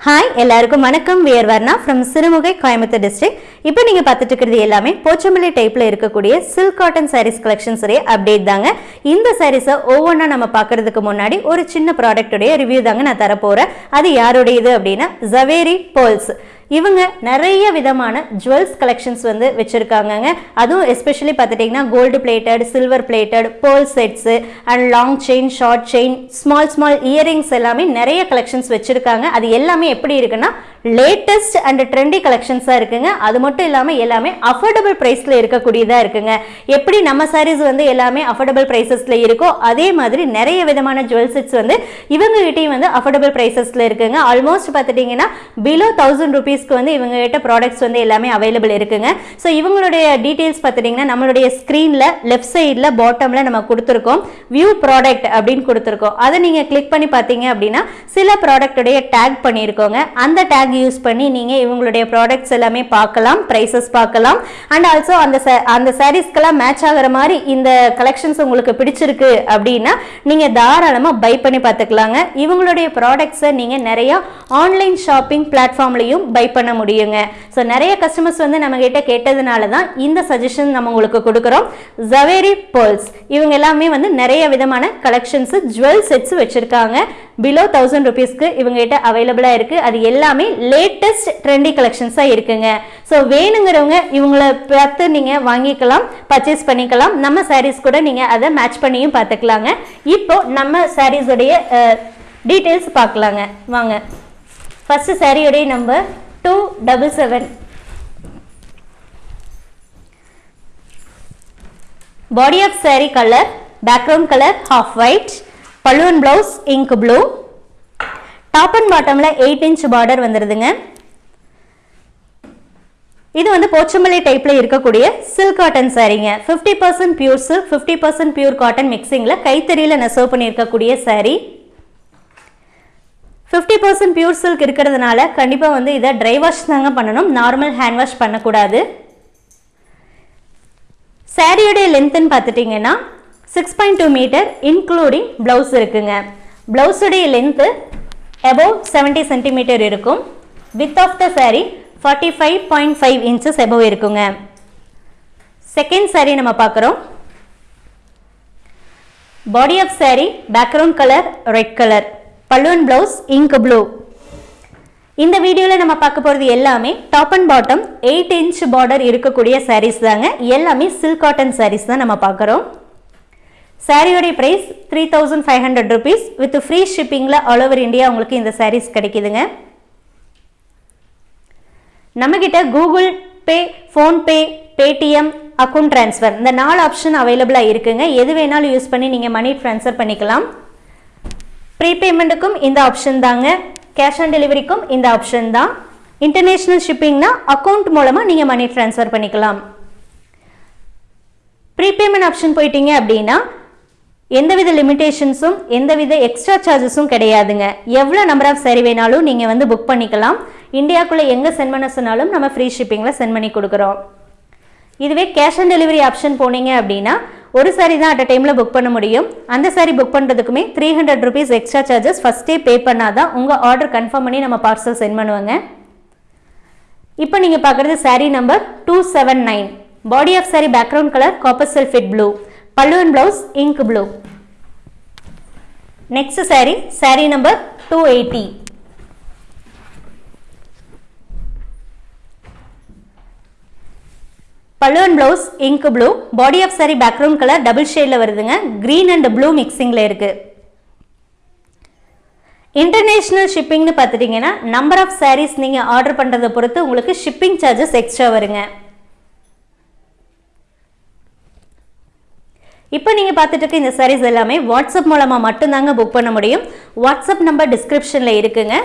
Hi எல்லாருக்கும் வணக்கம். We're Varna from Sirumugai Coimbatore district இப்போ நீங்கள் பார்த்துட்டு இருக்கிறது எல்லாமே போச்சம்பள்ளி டைப்பில் இருக்கக்கூடிய சில்க் காட்டன் சாரீஸ் கலெக்ஷன்ஸ் உடைய அப்டேட் தாங்க. இந்த சாரீஸை ஒவ்வொன்றா நம்ம பார்க்கறதுக்கு முன்னாடி ஒரு சின்ன ப்ராடக்ட்டுடைய ரிவ்யூ தாங்க நான் தரப்போகிறேன் அது யாருடையது அப்படின்னா ஜவேரி போல்ஸ் இவங்க நிறைய விதமான ஜுவல்ஸ் கலெக்ஷன்ஸ் வந்து வச்சுருக்காங்கங்க. அதுவும் எஸ்பெஷலி பார்த்துட்டிங்கன்னா gold plated silver plated pearl sets and long chain short chain small small earrings எல்லாமே நிறைய கலெக்ஷன்ஸ் வச்சுருக்காங்க. அது எல்லாமே எப்படி இருக்குன்னா லேட்டஸ்ட் அண்ட் ட்ரெண்டி கலெக்ஷன்ஸாக இருக்குங்க. அது மட்டும் இல்லாமல் எல்லாமே அஃபோர்டபுள் ப்ரைஸில் இருக்கக்கூடியதாக இருக்குங்க. எப்படி நம்ம சாரீஸ் வந்து எல்லாமே அஃபோர்டபுள் ப்ரைஸஸில் இருக்கோ அதே மாதிரி நிறைய விதமான ஜுவல் செட்ஸ் வந்து இவங்ககிட்டையும் வந்து அஃபோர்டபுள் ப்ரைஸஸில் இருக்குங்க. ஆல்மோஸ்ட் பார்த்துட்டிங்கன்னா பிலோ தௌசண்ட் ருபீஸ்க்கு வந்து இவங்க கிட்ட ப்ராடக்ட்ஸ் வந்து எல்லாமே அவைலபிள் இருக்குங்க. ஸோ இவங்களுடைய டீட்டெயில்ஸ் பார்த்துட்டிங்கன்னா நம்மளுடைய ஸ்க்ரீனில் லெஃப்ட் சைடில் பாட்டமில் நம்ம கொடுத்துருக்கோம். வியூ ப்ராடக்ட் அப்படின்னு கொடுத்துருக்கோம். அதை நீங்கள் கிளிக் பண்ணி பார்த்தீங்க அப்படின்னா சில ப்ராடக்ட்டுடைய டேக் பண்ணியிருக்கோங்க. அந்த டேக் யூஸ் பண்ணி நீங்கள் இவங்களுடைய ப்ராடக்ட்ஸ் எல்லாமே பார்க்கலாம் ப்ரைஸஸ் பார்க்கலாம். அண்ட் ஆல்சோ அந்த அந்த சாரீஸ்க்கெல்லாம் மேட்ச் ஆகிற மாதிரி இந்த கலெக்ஷன்ஸ் உங்களுக்கு பிடிச்சிருக்கு அப்படின்னா நீங்கள் தாராளமாக பை பண்ணி பார்த்துக்கலாங்க. இவங்களுடைய ப்ராடக்ட்ஸை நீங்கள் நிறையா ஆன்லைன் ஷாப்பிங் பிளாட்ஃபார்ம்லையும் பை பண்ண முடியுங்க. ஸோ நிறைய கஸ்டமர்ஸ் வந்து நம்மகிட்ட கேட்டதுனால தான் இந்த சஜஷன் நம்ம உங்களுக்கு கொடுக்குறோம். ஜவேரி பேர்ல்ஸ் இவங்க எல்லாமே வந்து நிறைய விதமான கலெக்ஷன்ஸ் ஜுவல் செட்ஸ் வச்சுருக்காங்க. பிலோ தௌசண்ட் ருபீஸ்க்கு இவங்க கிட்ட அவைலபிளாக இருக்குது அது எல்லாமே லேட்டஸ்ட் ட்ரெண்டி கலெக்ஷன்ஸாக இருக்குங்க. ஸோ வேணுங்கிறவங்க இவங்கள பார்த்து நீங்கள் வாங்கிக்கலாம் பர்ச்சேஸ் பண்ணிக்கலாம். நம்ம சாரீஸ் கூட நீங்கள் அதை மேட்ச் பண்ணியும் பார்த்துக்கலாங்க. இப்போ நம்ம சாரீஸுடைய டீட்டெயில்ஸ் பார்க்கலாங்க. வாங்க. ஃபஸ்ட்டு சாரியுடைய number two double seven body of saree colour background colour half white பல்லுவன் blouse ink blue top and பாட்டமில் எயிட் இன்ச் பார்டர் வந்துடுதுங்க இது வந்து போச்சம்பள்ளி டைப்பில் இருக்கக்கூடிய silk cotton சாரீங்க fifty percent pure silk fifty percent pure cotton மிக்சிங்கில் கைத்தறியில் நெசவு பண்ணியிருக்கக்கூடிய saree fifty percent pure silk இருக்கிறதுனால கண்டிப்பாக வந்து இதை ட்ரை வாஷ் தாங்க பண்ணணும். நார்மல் ஹேண்ட் வாஷ் பண்ணக்கூடாது. சாரியோடைய லென்த்துன்னு பார்த்துட்டிங்கன்னா six point two metre including blouse இருக்குங்க. ப்ளவுஸுடைய லென்த்து above செவன்ட்டி சென்டிமீட்டர் இருக்கும். Width of the saree forty five point five inches above இருக்குங்க. செகண்ட் சாரீ நம்ம பார்க்குறோம். Body of saree background colour red colour பல்லுவன் ப்ளவுஸ் இங்க் ப்ளூ இந்த வீடியோவில் நம்ம பார்க்க போகிறது எல்லாமே top and bottom eight inch border இருக்கக்கூடிய சாரீஸ் தாங்க. எல்லாமே சில்க் காட்டன் சாரீஸ் தான் நம்ம பார்க்குறோம். சாரியோடைய price three thousand five hundred rupees with free ஷிப்பிங்கில் all over India உங்களுக்கு இந்த சாரீஸ் கிடைக்குதுங்க. நம்மக்கிட்ட Google pay PhonePe Paytm account transfer இந்த நாலு ஆப்ஷன் அவைலபிளாக இருக்குங்க. எது வேணாலும் யூஸ் பண்ணி நீங்கள் மணி ட்ரான்ஸ்ஃபர் பண்ணிக்கலாம். ப்ரீபேமெண்ட்டுக்கும் இந்த ஆப்ஷன் தாங்க. கேஷ் ஆன் டெலிவரிக்கும் இந்த ஆப்ஷன் தான். இன்டர்நேஷ்னல் ஷிப்பிங்னா அக்கௌண்ட் மூலமாக நீங்கள் மணி ட்ரான்ஸ்ஃபர் பண்ணிக்கலாம். ப்ரீபேமெண்ட் ஆப்ஷன் போயிட்டீங்க அப்படின்னா எந்தவித லிமிடேஷன்ஸும் எந்தவித எக்ஸ்ட்ரா சார்ஜஸும் கிடையாதுங்க. எவ்வளோ நம்பர் ஆஃப் சரி வேணாலும் நீங்கள் வந்து புக் பண்ணிக்கலாம். இந்தியாக்குள்ளே எங்கே சென்ட் பண்ண சொன்னாலும் நம்ம ஃப்ரீ ஷிப்பிங்கில் சென்ட் பண்ணி கொடுக்குறோம். இதுவே கேஷ் ஆன் டெலிவரி ஆப்ஷன் போனீங்க அப்படின்னா ஒரு சாரி தான் அட் அ டைமில் புக் பண்ண முடியும். அந்த sorry book பண்ணுறதுக்குமே three hundred rupees extra charges ஃபஸ்ட்டே பே பண்ணால் தான் உங்கள் ஆர்டர் கன்ஃபார்ம் பண்ணி நம்ம பார்சல் சென்ட் பண்ணுவாங்க. இப்போ நீங்கள் பார்க்குறது saree number two seven nine body of saree background colour copper செல்ஃபிட் blue பல்லுவன் blouse ink blue next saree saree number two eighty பல்லுவன் blouse ink blue body of saree background colour double ஷேடில் வருதுங்க. Green and blue மிக்சிங்கில் இருக்குது international ஷிப்பிங்னு பார்த்துட்டிங்கன்னா number of saris நீங்கள் order பண்ணுறதை பொறுத்து உங்களுக்கு ஷிப்பிங் சார்ஜஸ் எக்ஸ்ட்ரா வருங்க. இப்போ நீங்கள் பார்த்துட்டு இருக்க இந்த சாரீஸ் எல்லாமே வாட்ஸ்அப் மூலமாக மட்டும்தாங்க புக் பண்ண முடியும். வாட்ஸ்அப் நம்பர் டிஸ்கிரிப்ஷனில் இருக்குங்க.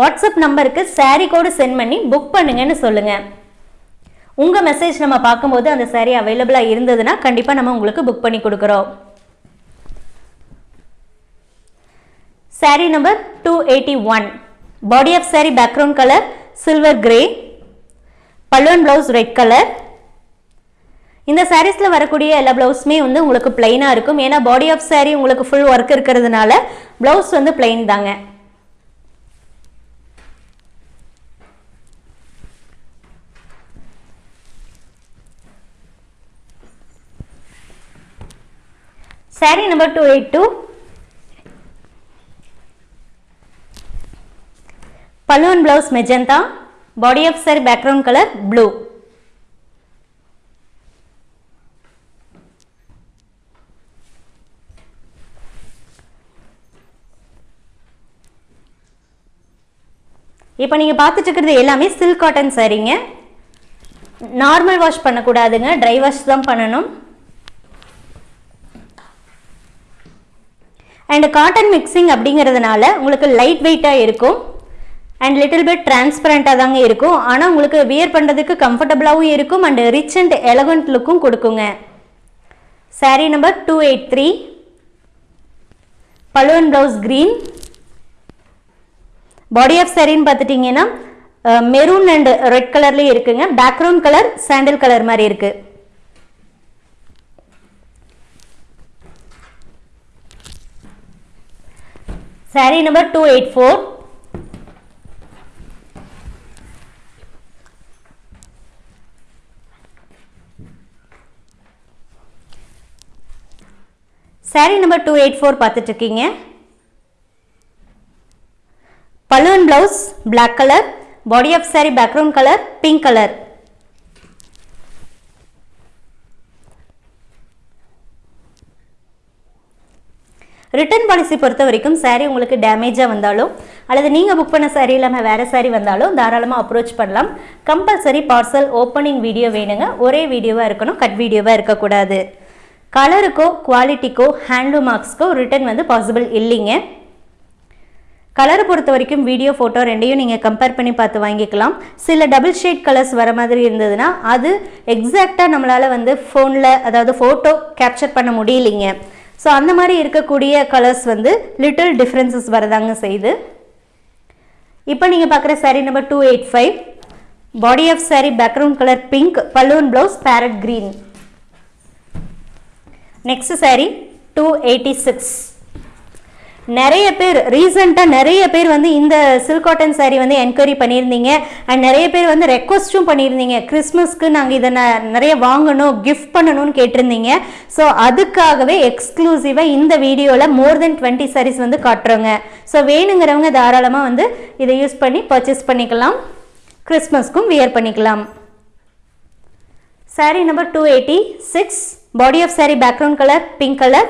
வாட்ஸ்அப் நம்பருக்கு சாரீ கோடு சென்ட் பண்ணி புக் பண்ணுங்கன்னு சொல்லுங்கள் உங்கள் மெசேஜ் நம்ம பார்க்கும்போது அந்த சாரீ அவைலபிளாக இருந்ததுன்னா கண்டிப்பாக நம்ம உங்களுக்கு புக் பண்ணி கொடுக்குறோம். Saree number two eighty one body of saree background colour silver grey பல்லுவன் ப்ளவுஸ் ரெட் கலர் இந்த சாரீஸில் வரக்கூடிய எல்லா ப்ளவுஸுமே வந்து உங்களுக்கு பிளைனாக இருக்கும். ஏன்னா பாடி ஆஃப் சாரீ உங்களுக்கு ஃபுல் ஒர்க் இருக்கிறதுனால ப்ளவுஸ் வந்து பிளைன் தாங்க. Saree number two eight two balloon blouse magenta body of saree background colour blue இப்போ நீங்கள் பார்த்துட்டு இருக்கிறது எல்லாமே சில்க் காட்டன் சரிங்க நார்மல் வாஷ் பண்ணக்கூடாதுங்க. ட்ரை வாஷ் தான் பண்ணணும். அண்ட் காட்டன் மிக்சிங் அப்படிங்கிறதுனால உங்களுக்கு லைட் வெயிட்டாக இருக்கும். அண்ட் லிட்டில் பிட் டிரான்ஸ்பரண்ட்டாக தாங்க இருக்கும். ஆனால் உங்களுக்கு வியர் பண்ணுறதுக்கு கம்ஃபர்டபுளாகவும் இருக்கும் அண்ட் ரிச் அண்ட் எலகண்ட் லுக்கும் கொடுக்குங்க. Saree number two eight three பலுவன் blouse green body of சாரின்னு பார்த்துட்டிங்கன்னா மெரூன் அண்ட் ரெட் கலர்லேயும் இருக்குங்க. பேக்ரவுண்ட் கலர் சாண்டில் கலர் மாதிரி இருக்குது saree number two eight four saree number two eight four பார்த்துட்டு இருக்கீங்க. Balloon blouse black colour body of saree background colour pink colour return policy பொறுத்த வரைக்கும் சாரீ உங்களுக்கு டேமேஜாக வந்தாலும் அல்லது நீங்கள் புக் பண்ண சாரீ இல்லாமல் வேறு சாரீ வந்தாலும் தாராளமாக அப்ரோச் பண்ணலாம். கம்பல்சரி பார்சல் ஓப்பனிங் வீடியோ வேணுங்க. ஒரே வீடியோவாக இருக்கணும் கட் வீடியோவாக இருக்கக்கூடாது. கலருக்கோ குவாலிட்டிக்கோ ஹேண்ட்லூம் மார்க்ஸ்க்கோ ரிட்டர்ன் வந்து பாசிபிள் இல்லைங்க. கலரை பொறுத்த வரைக்கும் வீடியோ ஃபோட்டோ ரெண்டையும் நீங்கள் கம்பேர் பண்ணி பார்த்து வாங்கிக்கலாம். சில டபுள் ஷேட் கலர்ஸ் வர மாதிரி இருந்ததுன்னா அது எக்ஸாக்டாக நம்மளால் வந்து ஃபோனில் அதாவது ஃபோட்டோ கேப்சர் பண்ண முடியலைங்க. ஸோ அந்த மாதிரி இருக்கக்கூடிய கலர்ஸ் வந்து லிட்டில் டிஃப்ரென்சஸ் வரதாங்க செய்யுது இப்போ நீங்கள் பார்க்குற saree number two eight five body of saree background colour pink balloon blouse parrot green next saree two eighty six நிறைய பேர் ரீசெண்டாக நிறைய பேர் வந்து இந்த சில்க் காட்டன் சாரீ வந்து என்கொயரி பண்ணியிருந்தீங்க. அண்ட் நிறைய பேர் வந்து ரெக்வஸ்ட்டும் பண்ணியிருந்தீங்க. கிறிஸ்மஸ்க்கு நாங்கள் இதை நிறைய வாங்கணும் கிஃப்ட் பண்ணணும்னு கேட்டிருந்தீங்க. ஸோ அதுக்காகவே எக்ஸ்க்ளூசிவாக இந்த வீடியோவில் மோர் தென் டுவெண்ட்டி சாரீஸ் வந்து காட்டுறோங்க. ஸோ வேணுங்கிறவங்க தாராளமாக வந்து இதை யூஸ் பண்ணி பர்ச்சேஸ் பண்ணிக்கலாம். கிறிஸ்மஸ்க்கும் வியர் பண்ணிக்கலாம். Saree number two eighty six body of saree background colour pink colour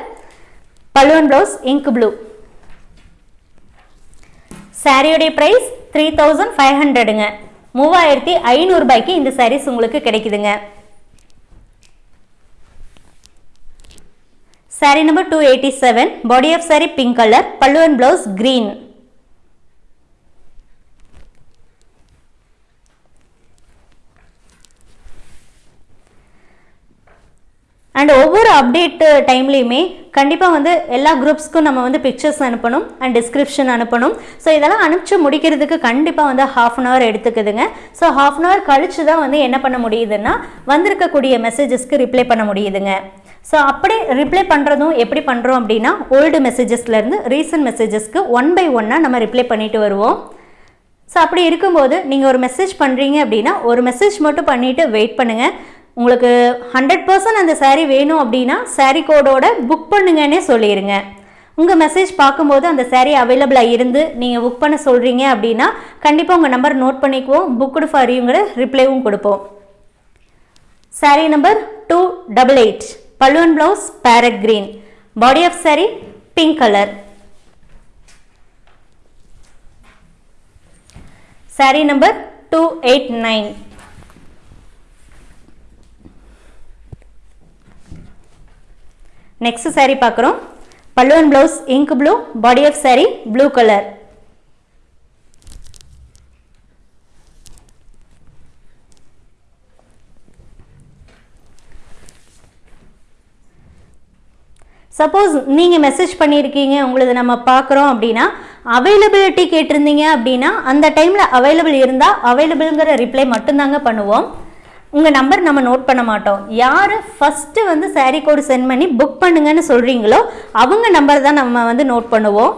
பல்லுவன் ப்ளவுஸ் இங்க் ப்ளூ சாரியுடைய ப்ரைஸ் த்ரீ தௌசண்ட் ஃபைவ் ஹண்ட்ரடுங்க மூவாயிரத்தி ஐநூறுபாய்க்கு இந்த சாரீஸ் உங்களுக்கு கிடைக்குதுங்க. Saree number two eighty seven body of saree pink colour பல்லுவன் ப்ளவுஸ் க்ரீன் அண்ட் ஒவ்வொரு அப்டேட் டைம்லேயுமே கண்டிப்பாக வந்து எல்லா குரூப்ஸ்க்கும் நம்ம வந்து பிக்சர்ஸ் அனுப்பணும் அண்ட் டிஸ்கிரிப்ஷன் அனுப்பணும். ஸோ இதெல்லாம் அனுப்பிச்சு முடிக்கிறதுக்கு கண்டிப்பாக வந்து ஹாஃப் அன் ஹவர் எடுத்துக்குதுங்க. ஸோ ஹாஃப் அன் ஹவர் கழிச்சு தான் வந்து என்ன பண்ண முடியுதுன்னா வந்திருக்கக்கூடிய மெசேஜஸ்க்கு ரிப்ளை பண்ண முடியுதுங்க. ஸோ அப்படி ரிப்ளை பண்ணுறதும் எப்படி பண்ணுறோம் அப்படின்னா ஓல்டு மெசேஜஸ்லேருந்து ரீசன்ட் மெசேஜஸ்க்கு ஒன் பை ஒன்னாக நம்ம ரிப்ளை பண்ணிட்டு வருவோம். ஸோ அப்படி இருக்கும்போது நீங்கள் ஒரு மெசேஜ் பண்ணுறீங்க அப்படின்னா ஒரு மெசேஜ் மட்டும் பண்ணிவிட்டு வெயிட் பண்ணுங்கள் உங்களுக்கு ஹண்ட்ரட் பர்சன்ட் அந்த சாரீ வேணும் அப்படின்னா சாரீ கோடோட புக் பண்ணுங்கன்னே சொல்லிடுங்க உங்கள் மெசேஜ் பார்க்கும்போது அந்த சாரீ அவைலபிளாக இருந்து நீங்கள் புக் பண்ண சொல்கிறீங்க அப்படின்னா கண்டிப்பாக உங்கள் நம்பர் நோட் பண்ணிக்குவோம். புக்குடு ஃபார் யூங்கிற ரிப்ளைவும் கொடுப்போம். Saree number two double eight பல்லுவன் blouse parrot green body of saree pink colour saree number two eight nine next saree பார்க்குறோம் பல்லுவன் blouse ink blue body of saree blue colour suppose நீங்கள் message பண்ணியிருக்கீங்க உங்களது நம்ம பார்க்குறோம் அப்படின்னா அவைலபிலிட்டி கேட்டிருந்தீங்க அப்படின்னா அந்த டைமில் அவைலபிள் இருந்தால் அவைலபிள்ங்கிற ரிப்ளை மட்டும்தாங்க பண்ணுவோம். உங்கள் நம்பர் நம்ம நோட் பண்ண மாட்டோம். யார் ஃபஸ்ட்டு வந்து சாரீ கோடு சென்ட் பண்ணி புக் பண்ணுங்கன்னு சொல்கிறீங்களோ அவங்க நம்பர் தான் நம்ம வந்து நோட் பண்ணுவோம்.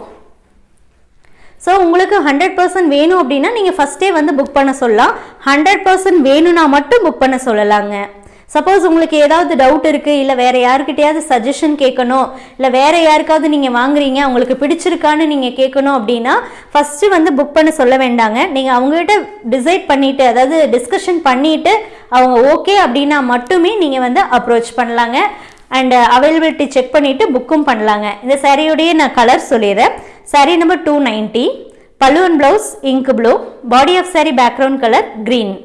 ஸோ உங்களுக்கு ஹண்ட்ரட் பர்சன்ட் வேணும் அப்படின்னா நீங்கள் ஃபஸ்ட்டே வந்து புக் பண்ண சொல்லலாம். ஹண்ட்ரட் பர்சன்ட் வேணும்னா மட்டும் புக் பண்ண சொல்லலாங்க. சப்போஸ் உங்களுக்கு ஏதாவது டவுட் இருக்குது இல்லை வேறு யாருக்கிட்டையாவது சஜஷன் கேட்கணும் இல்லை வேறு யாருக்காவது நீங்கள் வாங்குறீங்க உங்களுக்கு பிடிச்சிருக்கான்னு நீங்கள் கேட்கணும் அப்படின்னா ஃபஸ்ட்டு வந்து புக் பண்ண சொல்ல வேண்டாங்க. நீங்கள் அவங்ககிட்ட டிசைட் பண்ணிவிட்டு அதாவது டிஸ்கஷன் பண்ணிவிட்டு அவங்க ஓகே அப்படின்னா மட்டுமே நீங்கள் வந்து அப்ரோச் பண்ணலாங்க. அண்ட் அவைலபிலிட்டி செக் பண்ணிவிட்டு புக்கும் பண்ணலாங்க. இந்த சாரியுடைய நான் கலர் சொல்லிடுறேன். சாரி நம்பர் டூ நைன்ட்டி பல்லுவன் blouse ink blue body of saree background colour green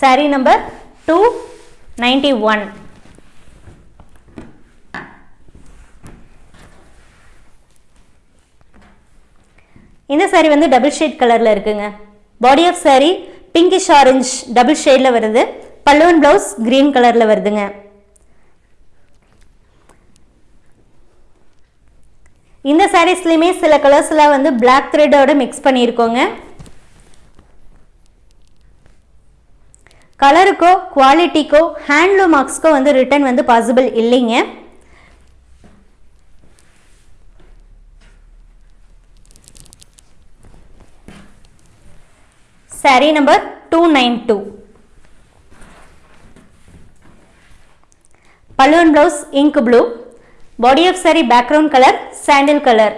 saree number two ninety one இந்த சாரி வந்து டபுள் ஷேட் கலரில் இருக்குங்க. Body of saree pinkish orange double ஷேடில் வருது. பல்லுவன் ப்ளவுஸ் க்ரீன் கலரில் வருதுங்க. இந்த சாரீஸ்லையுமே சில கலர்ஸ்லாம் வந்து பிளாக் த்ரெட்டோட மிக்ஸ் பண்ணியிருக்கோங்க கலருக்கோ குவாலிட்டிக்கோ ஹேண்ட்லூம் மார்க்ஸ்க்கோ வந்து ரிட்டர்ன் வந்து பாசிபிள் இல்லைங்க. Saree number two nine two balloon blouse ink blue body of saree background colour sandal colour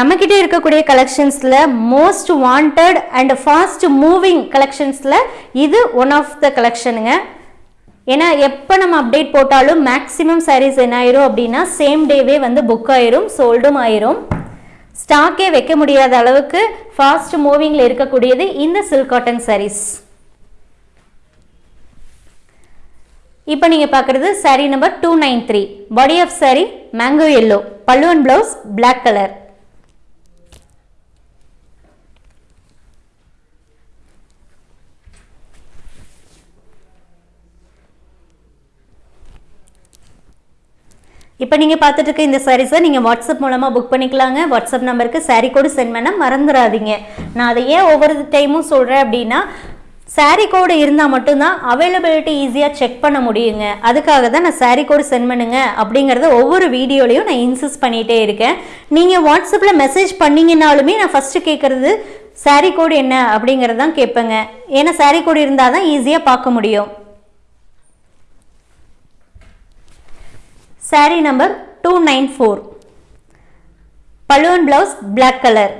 நம்மக்கிட்ட இருக்கக்கூடிய கலெக்ஷன்ஸில் most wanted and fast moving கலெக்ஷன்ஸில் இது ஒன் ஆஃப் த கலெக்ஷனுங்க ஏன்னா எப்போ நம்ம அப்டேட் போட்டாலும் மேக்ஸிமம் சாரீஸ் என்ன ஆயிரும் அப்படின்னா சேம் டேவே வந்து புக் ஆயிரும் சோல்டும் ஆயிரும். ஸ்டாக்கே வைக்க முடியாத அளவுக்கு ஃபாஸ்ட் மூவிங்கில் இருக்கக்கூடியது இந்த சில்க் காட்டன் சாரீஸ் இப்போ நீங்கள் பார்க்குறது saree number two nine three body of saree mango yellow பல்லுவன் ப்ளவுஸ் பிளாக் கலர் இப்போ நீங்கள் பார்த்துட்டு இருக்க இந்த சாரீஸை நீங்கள் வாட்ஸ்அப் மூலமாக புக் பண்ணிக்கலாங்க. வாட்ஸ்அப் நம்பருக்கு சாரீ கோடு சென்ட் பண்ண மறந்துடாதீங்க நான் அதை ஏன் ஒவ்வொரு டைமும் சொல்கிறேன் அப்படின்னா சாரீ கோடு இருந்தால் மட்டும்தான் அவைலபிலிட்டி ஈஸியாக செக் பண்ண முடியுங்க. அதுக்காக தான் நான் சாரீ கோடு சென்ட் பண்ணுங்க அப்படிங்கிறத ஒவ்வொரு வீடியோலையும் நான் இன்சிஸ்ட் பண்ணிகிட்டே இருக்கேன். நீங்கள் வாட்ஸ்அப்பில் மெசேஜ் பண்ணிங்கனாலுமே நான் ஃபஸ்ட்டு கேட்குறது சாரீ கோடு என்ன அப்படிங்கிறது தான் கேட்பேங்க. ஏன்னா சாரீ கோடு இருந்தால் தான் ஈஸியாக பார்க்க முடியும். Sari number two nine four பல்லுவன் blouse black colour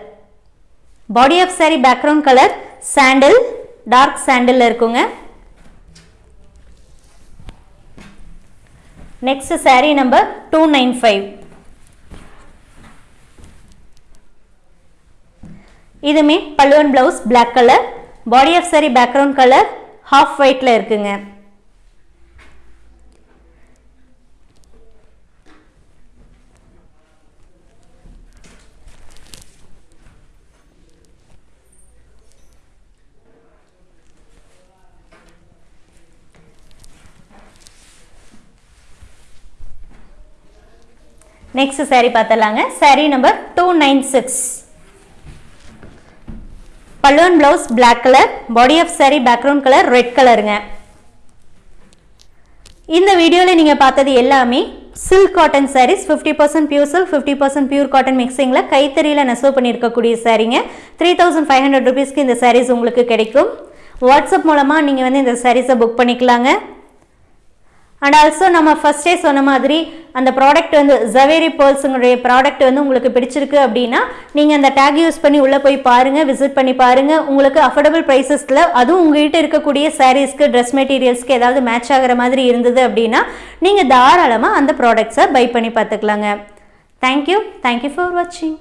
body of sari background colour sandal dark sandal இருக்குங்க. Next sari number two nine five இதுமே பல்லுவன் blouse black colour body of sari background colour half ஒயிட்டில் இருக்குங்க. Next sari பார்த்தலாங்க sari number two nine six பல்லுவன் blouse black colour body of sari background colour red கலருங்க இந்த வீடியோவில் நீங்கள் பார்த்தது எல்லாமே silk cotton saris fifty percent pure silk fifty percent pure cotton மிக்சிங்கில் கைத்தறியில் நெசவு பண்ணியிருக்கக்கூடிய சாரீங்க த்ரீ தௌசண்ட் ஃபைவ் ஹண்ட்ரட் ருபீஸ்க்கு இந்த சாரீஸ் உங்களுக்கு கிடைக்கும். வாட்ஸ்அப் மூலமாக நீங்கள் வந்து இந்த சாரீஸை புக் பண்ணிக்கலாங்க. அண்ட் ஆல்சோ நம்ம ஃபஸ்ட்டே சொன்ன மாதிரி அந்த ப்ராடக்ட் வந்து ஜவேரி பேர்ல்ஸுங்களுடைய ப்ராடக்ட் வந்து உங்களுக்கு பிடிச்சிருக்கு அப்படின்னா நீங்கள் அந்த டேக் யூஸ் பண்ணி உள்ளே போய் பாருங்கள் விசிட் பண்ணி பாருங்கள் உங்களுக்கு அஃபோர்டபுள் ப்ரைஸஸில் அதுவும் உங்கள்கிட்ட இருக்கக்கூடிய சாரீஸ்க்கு ட்ரெஸ் மெட்டீரியல்ஸ்க்கு ஏதாவது மேட்ச் ஆகிற மாதிரி இருந்தது அப்படின்னா நீங்கள் தாராளமாக அந்த ப்ராடக்ட்ஸை பை பண்ணி பார்த்துக்கலாங்க. தேங்க்யூ தேங்க்யூ ஃபார் வாட்சிங்